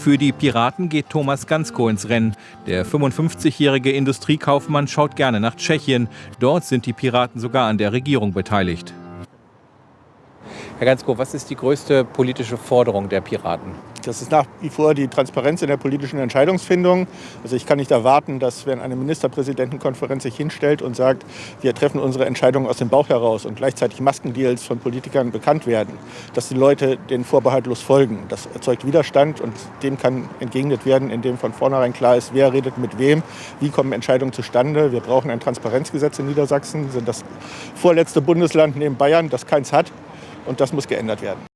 Für die Piraten geht Thomas Gansko ins Rennen. Der 55-jährige Industriekaufmann schaut gerne nach Tschechien. Dort sind die Piraten sogar an der Regierung beteiligt. Herr Gansko, was ist die größte politische Forderung der Piraten? Das ist nach wie vor die Transparenz in der politischen Entscheidungsfindung. Also ich kann nicht erwarten, dass wenn eine Ministerpräsidentenkonferenz sich hinstellt und sagt, wir treffen unsere Entscheidungen aus dem Bauch heraus und gleichzeitig Maskendeals von Politikern bekannt werden, dass die Leute den vorbehaltlos folgen. Das erzeugt Widerstand und dem kann entgegnet werden, indem von vornherein klar ist, wer redet mit wem, wie kommen Entscheidungen zustande. Wir brauchen ein Transparenzgesetz in Niedersachsen, wir sind das vorletzte Bundesland neben Bayern, das keins hat. Und das muss geändert werden.